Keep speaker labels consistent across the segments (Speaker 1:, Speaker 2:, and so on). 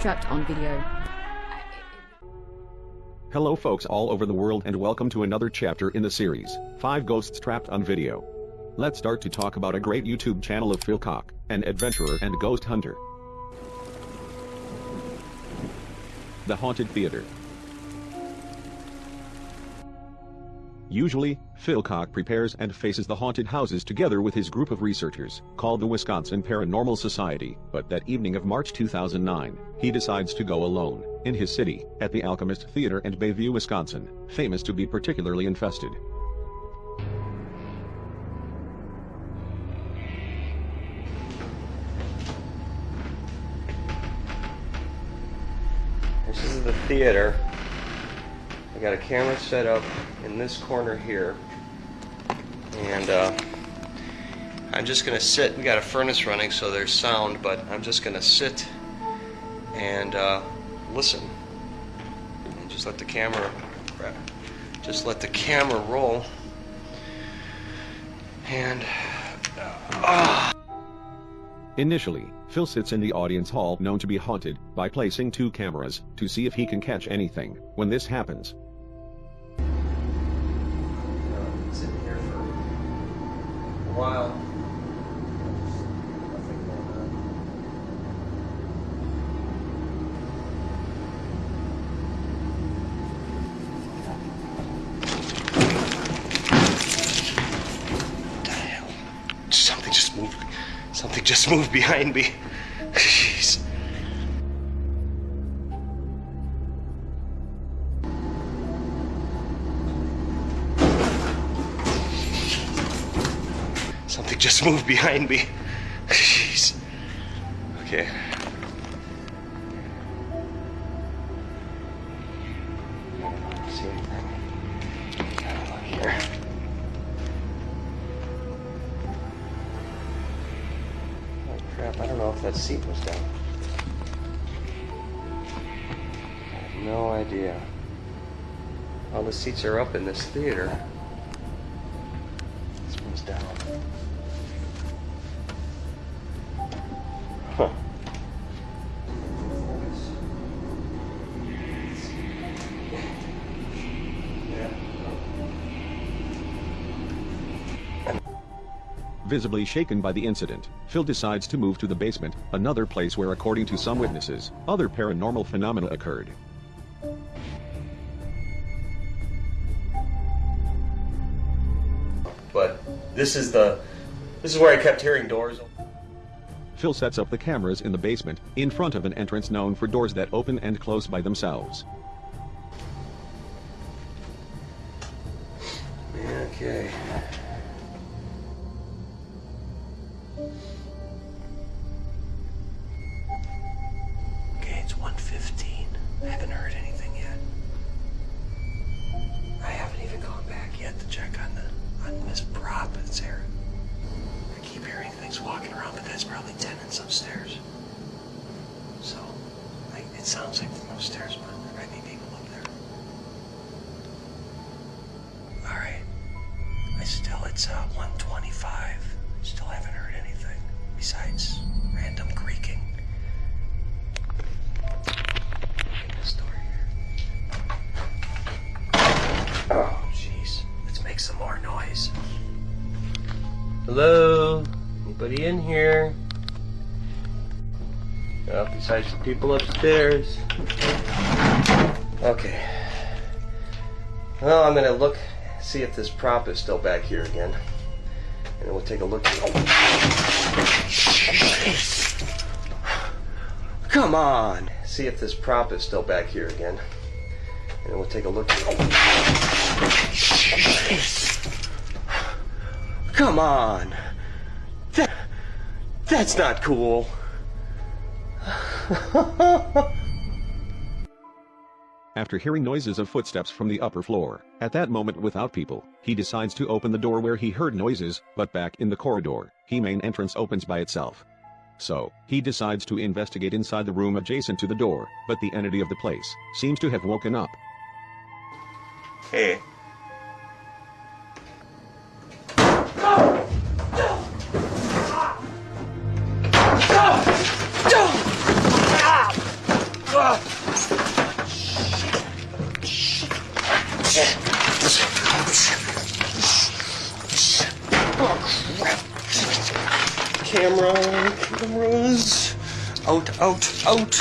Speaker 1: Trapped on video.
Speaker 2: Hello folks all over the world and welcome to another chapter in the series, 5 Ghosts Trapped on Video. Let's start to talk about a great YouTube channel of Phil Cock, an adventurer and ghost hunter. The Haunted Theater. Usually, Phil Cock prepares and faces the haunted houses together with his group of researchers, called the Wisconsin Paranormal Society, but that evening of March 2009, he decides to go alone, in his city, at the Alchemist Theater in Bayview, Wisconsin, famous to be particularly infested.
Speaker 3: This is the theater. I got a camera set up in this corner here. And uh, I'm just to sit. We got a furnace running, so there's sound, but I'm just to sit and uh, listen. And just let the camera, just let the camera roll. And, uh,
Speaker 2: Initially, Phil sits in the audience hall known to be haunted by placing two cameras to see if he can catch anything. When this happens,
Speaker 3: while. Something just moved. Something just moved behind me. Jeez. Just moved behind me. Jeez. Okay. Oh crap, I don't know if that seat was down. I have no idea. All the seats are up in this theater.
Speaker 2: Visibly shaken by the incident, Phil decides to move to the basement, another place where according to some witnesses, other paranormal phenomena occurred.
Speaker 3: But this is the this is where I kept hearing doors.
Speaker 2: Phil sets up the cameras in the basement, in front of an entrance known for doors that open and close by themselves.
Speaker 3: Okay. Okay, sounds like people upstairs. Okay. Well, I'm gonna look, see if this prop is still back here again. And we'll take a look. Come on! See if this prop is still back here again. And we'll take a look. Come on! That, that's not cool.
Speaker 2: After hearing noises of footsteps from the upper floor, at that moment without people, he decides to open the door where he heard noises, but back in the corridor, he main entrance opens by itself. So, he decides to investigate inside the room adjacent to the door, but the entity of the place seems to have woken up.
Speaker 3: Hey. Camera, cameras. Out, out, out.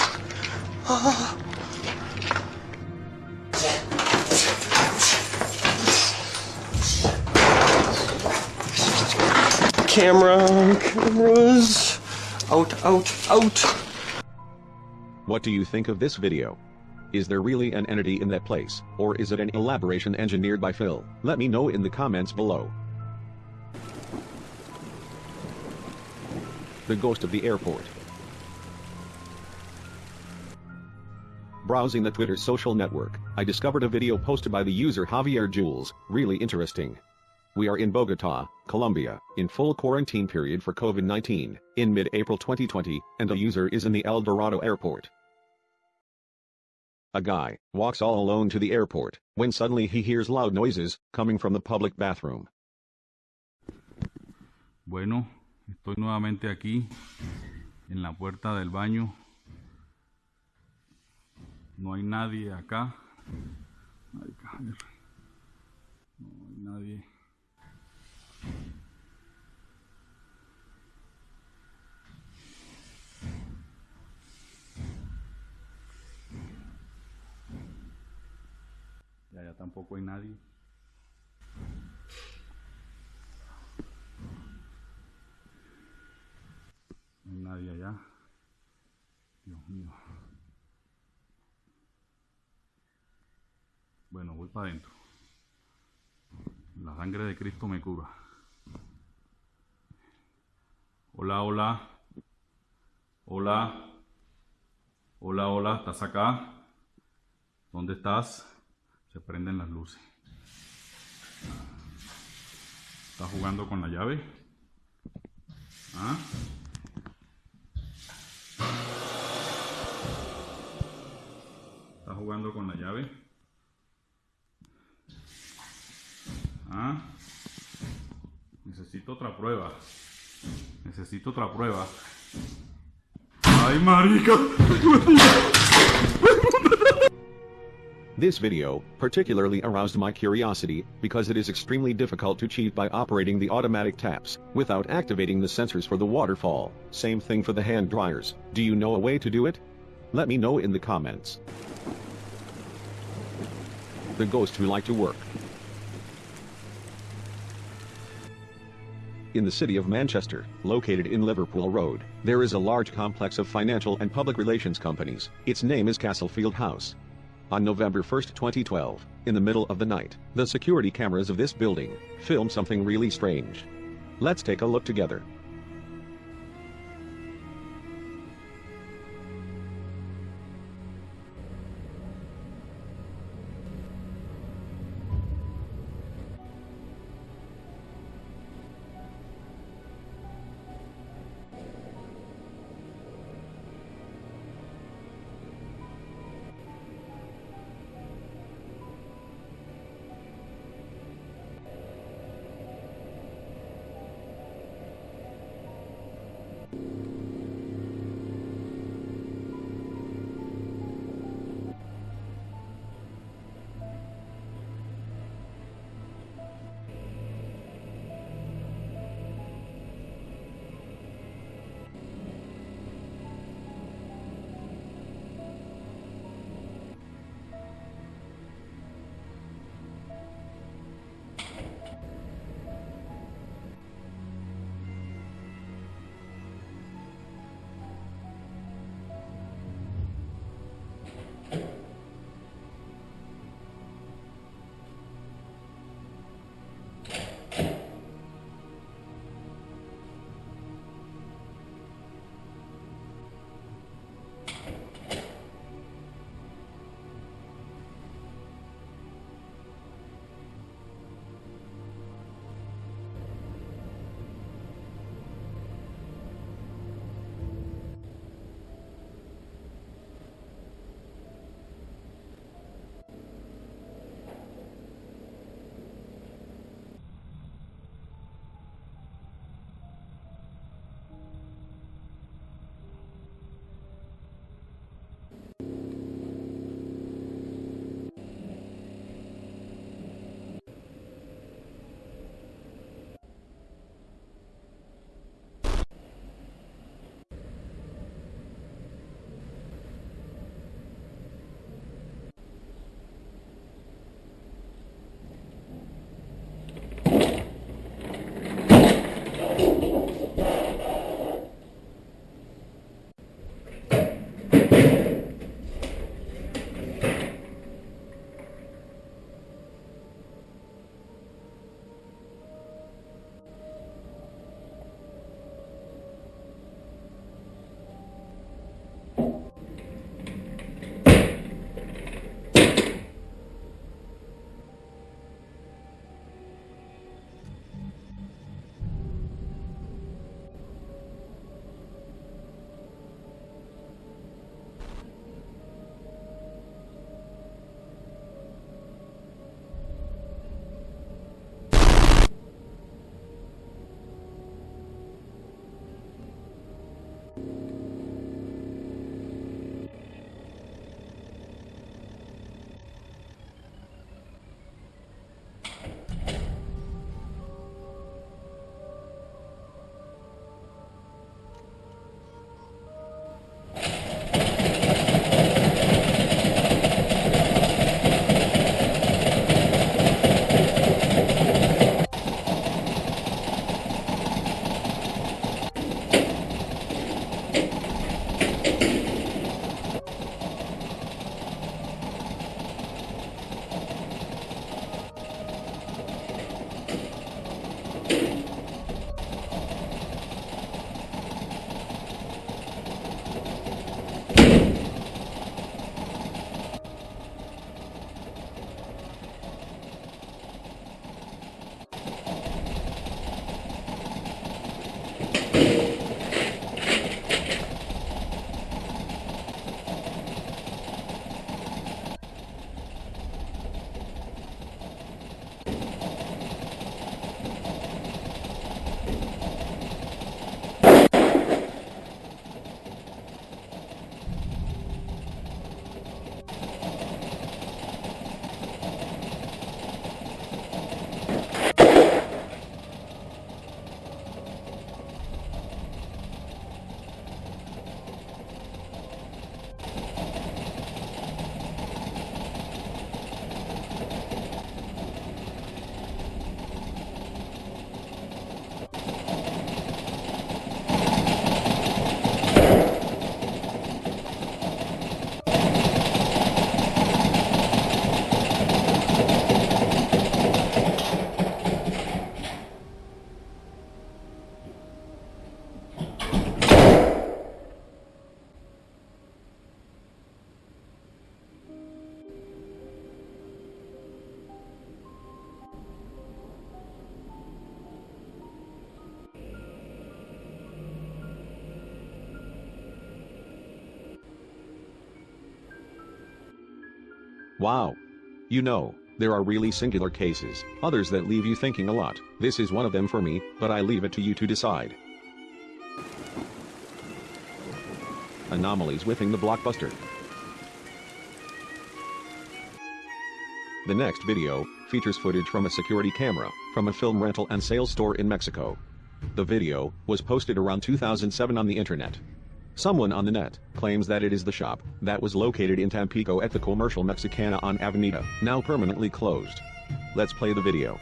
Speaker 3: Camera, cameras. Out, out, out.
Speaker 2: What do you think of this video? Is there really an entity in that place, or is it an elaboration engineered by Phil? Let me know in the comments below. The ghost of the airport. Browsing the Twitter social network, I discovered a video posted by the user Javier Jules, really interesting. We are in Bogota, Colombia, in full quarantine period for COVID-19, in mid-April 2020, and the user is in the El Dorado airport. A guy walks all alone to the airport, when suddenly he hears loud noises coming from the public bathroom.
Speaker 1: Bueno, estoy nuevamente aquí, en la puerta del baño. No hay nadie acá. No hay nadie. Ya, ya tampoco hay nadie. No hay nadie allá. Dios mío. Bueno, voy para adentro. La sangre de Cristo me cura. Hola, hola. Hola. Hola, hola. ¿Estás acá? ¿Dónde estás? Se prenden las luces. ¿Estás jugando con la llave? ¿Ah? ¿Estás jugando con la llave? ¿Ah? Necesito otra prueba. Necesito otra prueba. ¡Ay, marica!
Speaker 2: This video particularly aroused my curiosity because it is extremely difficult to cheat by operating the automatic taps without activating the sensors for the waterfall. Same thing for the hand dryers. Do you know a way to do it? Let me know in the comments. The ghost who like to work. In the city of Manchester, located in Liverpool Road, there is a large complex of financial and public relations companies. Its name is Castlefield House. On November 1, 2012, in the middle of the night, the security cameras of this building filmed something really strange. Let's take a look together. Wow. You know, there are really singular cases, others that leave you thinking a lot. This is one of them for me, but I leave it to you to decide. Anomalies within the blockbuster. The next video features footage from a security camera from a film rental and sales store in Mexico. The video was posted around 2007 on the internet. Someone on the net claims that it is the shop that was located in Tampico at the Comercial Mexicana on Avenida, now permanently closed. Let's play the video.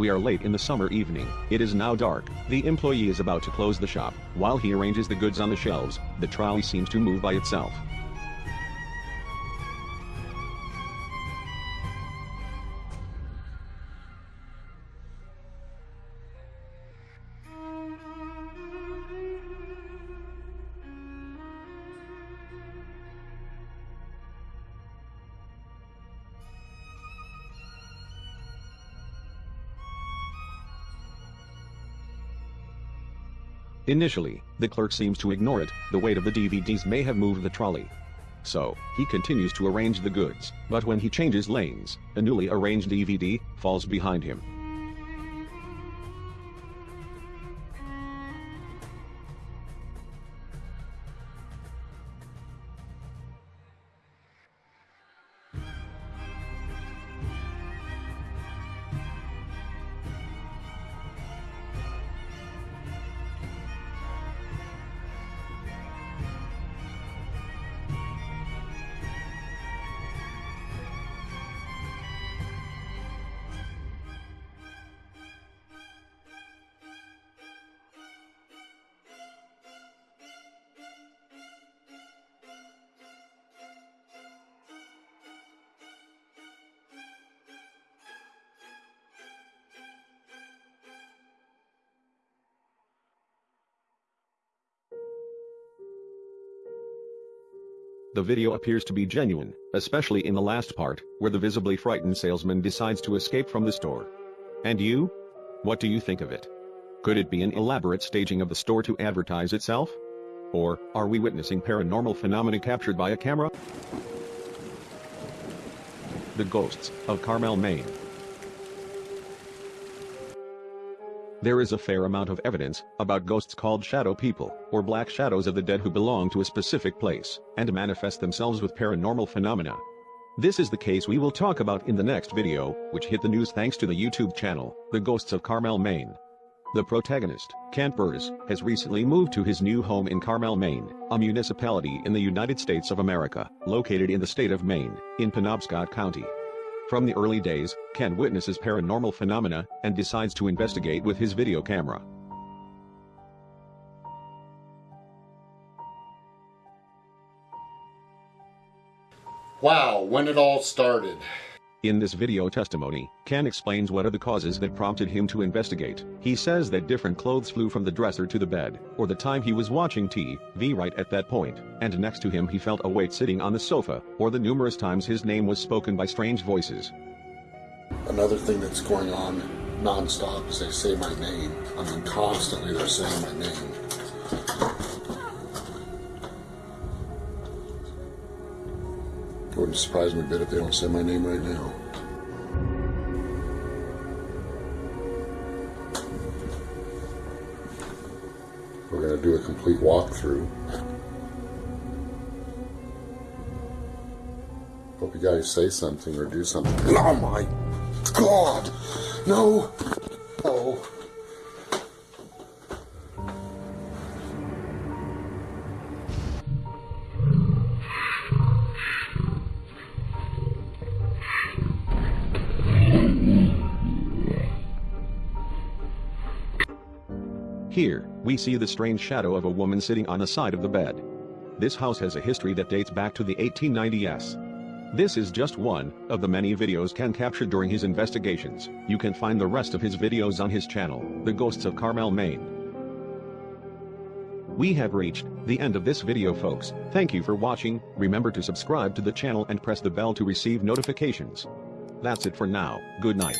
Speaker 2: We are late in the summer evening. It is now dark. The employee is about to close the shop. While he arranges the goods on the shelves, the trolley seems to move by itself. Initially, the clerk seems to ignore it, the weight of the DVDs may have moved the trolley. So, he continues to arrange the goods, but when he changes lanes, a newly arranged DVD falls behind him. The video appears to be genuine, especially in the last part, where the visibly frightened salesman decides to escape from the store. And you? What do you think of it? Could it be an elaborate staging of the store to advertise itself? Or, are we witnessing paranormal phenomena captured by a camera? The Ghosts of Carmel, Maine There is a fair amount of evidence about ghosts called shadow people, or black shadows of the dead who belong to a specific place, and manifest themselves with paranormal phenomena. This is the case we will talk about in the next video, which hit the news thanks to the YouTube channel, The Ghosts of Carmel, Maine. The protagonist, Kent Burrs, has recently moved to his new home in Carmel, Maine, a municipality in the United States of America, located in the state of Maine, in Penobscot County. From the early days, Ken witnesses paranormal phenomena and decides to investigate with his video camera.
Speaker 4: Wow, when it all started.
Speaker 2: In this video testimony, Ken explains what are the causes that prompted him to investigate. He says that different clothes flew from the dresser to the bed, or the time he was watching TV right at that point, and next to him he felt a weight sitting on the sofa, or the numerous times his name was spoken by strange voices.
Speaker 4: Another thing that's going on nonstop is they say my name. I mean, constantly they're saying my name. Wouldn't surprise me a bit if they don't say my name right now. We're going to do a complete walkthrough. Hope you guys say something or do something. Oh my God! No!
Speaker 2: Here, we see the strange shadow of a woman sitting on the side of the bed. This house has a history that dates back to the 1890s. This is just one of the many videos Ken captured during his investigations. You can find the rest of his videos on his channel, The Ghosts of Carmel, Maine. We have reached the end of this video folks. Thank you for watching. Remember to subscribe to the channel and press the bell to receive notifications. That's it for now. Good night.